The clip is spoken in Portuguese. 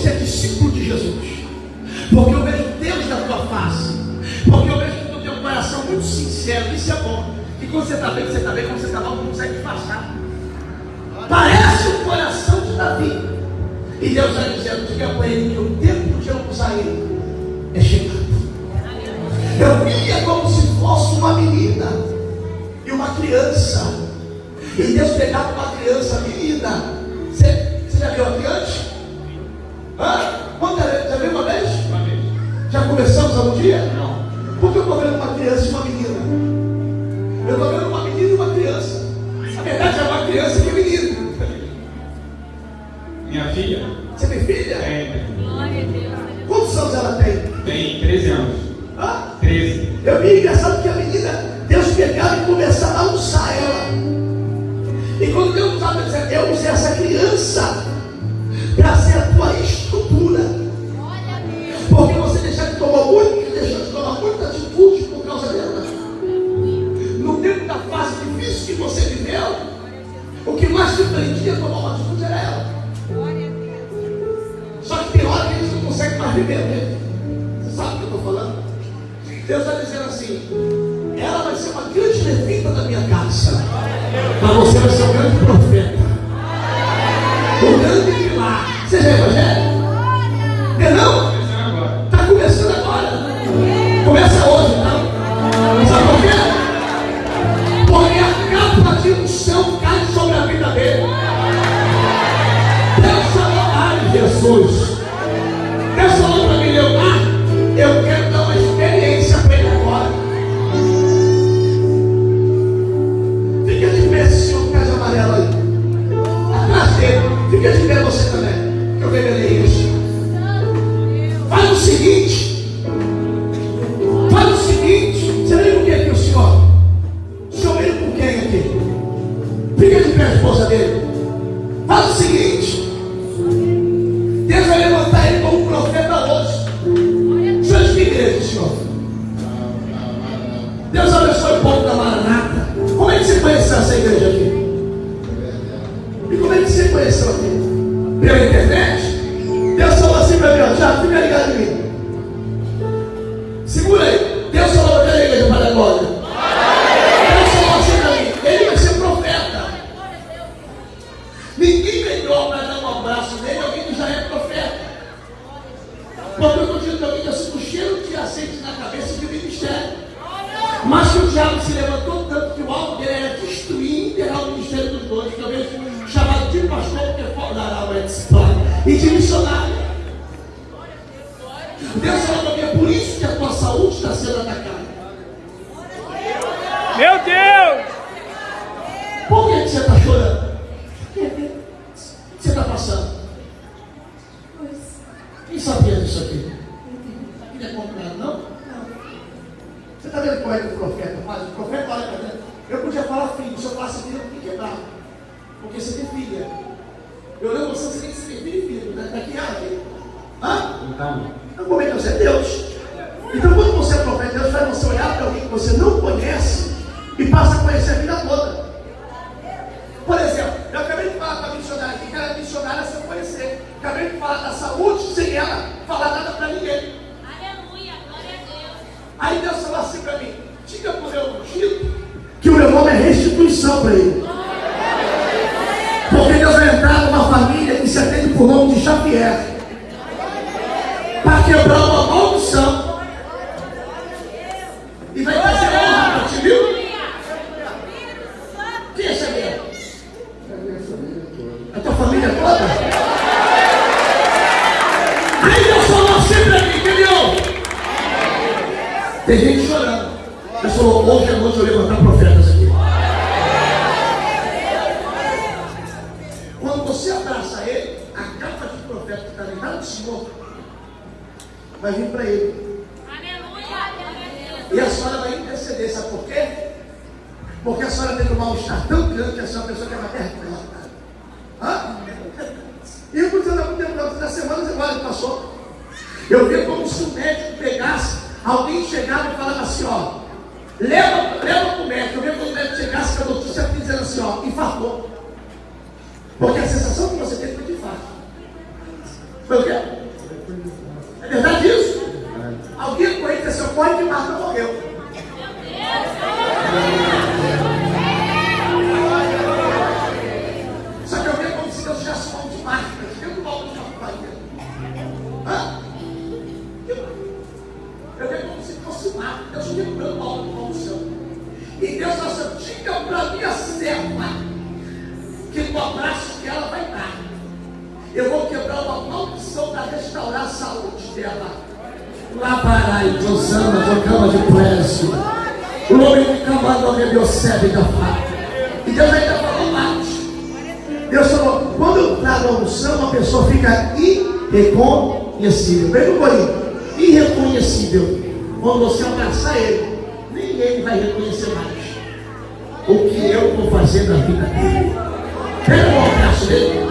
você é discípulo de Jesus. Porque eu vejo Deus na tua face. Porque eu vejo que tu tem um coração muito sincero. Isso é bom. E quando você está bem, você está bem. Quando você está mal, não consegue disfarçar. Parece o coração de Davi. E Deus está dizendo: diga para ele que o tempo de eu usar ele é chegado. Eu via como se fosse uma menina e uma criança. E Deus pegava uma criança, menina. Conversamos algum dia? Não. Por que eu estou vendo uma criança e uma menina? Eu estou vendo uma menina e uma criança. Na verdade é uma criança e um menino. Minha filha Você tem filha? tem, Glória a Deus. Quantos anos ela tem? tem 13 anos. Hã? 13. Eu vi engraçado que a menina, Deus pegava e começava a usar ela. E quando Deus usava, eu usei essa criança para ser a tua estrutura. O que mais te prendia a tomar uma atitude era ela. Só que tem hora que eles não conseguem mais viver mesmo. Você sabe o que eu estou falando? Deus está dizendo assim: ela vai ser uma grande levita da minha casa, mas você vai ser um grande profeta, um grande igreja, senhor? Deus abençoe o povo da Maranata. Como é que você conheceu essa igreja aqui? E como é que você conheceu aqui? Pela internet? Mas que o diabo se levantou filho, se eu falasse filho, eu fiquei quebrado. Porque você tem filha. Eu olhei você, você tem que ser filho e filho. né? Daqui a. Hã? Então, Então, como é que você é Deus? Então, quando você é profeta, Deus faz você olhar para alguém que você não conhece e passa a conhecer a vida toda. Por exemplo, eu acabei de falar com a missionária aqui, que ela é missionária sem eu conhecer. Acabei de falar da saúde sem ela falar nada para ninguém. Aleluia, glória a Deus. Aí Deus falou assim para mim: diga para o meu ungido que o meu nome é restituição para ele. Porque Deus vai entrar numa família que se atende por nome de Xavier para quebrar uma maldição e vai trazer honra para ti, viu? Quem é Xavier? A tua família toda? Aí Deus falou assim para mim? Tem gente chorando. Deus falou, hoje à noite eu levantar profetas aqui. Vai vir para ele. Aleluia. E a senhora vai interceder, sabe por quê? Porque a senhora tem um mal-estar tão grande que a senhora pessoa que é uma derrota. Hã? E eu estou dizendo das semanas agora que passou. Eu vi como se o médico pegasse, alguém chegava e falava assim, ó, leva, leva para o médico. Eu vi quando o médico chegasse com a notícia dizendo assim, ó, infartou. Porque a sensação que você teve foi de infarto. Foi o quê? É verdade isso? Alguém pode que Marta morreu. Que eu vejo como se Deus tivesse mão de Marta. Eu não volto de. Hã? Eu vejo como se fosse Marta. Deus quebrando a obra de maldição. E Deus assim, diga para minha serva que no abraço que ela vai dar. Eu vou quebrar uma maldição para restaurar a saúde dela. Labarai, Josana, Jocama de Précio. O nome de Camado Rebiossebe da Fata. E Deus ainda falou mais. Deus falou, quando eu trago a unção, a pessoa fica irreconhecível. Vem no. Irreconhecível. Quando você abraçar ele, ninguém vai reconhecer mais o que eu vou fazer na vida dele. Pega o abraço dele.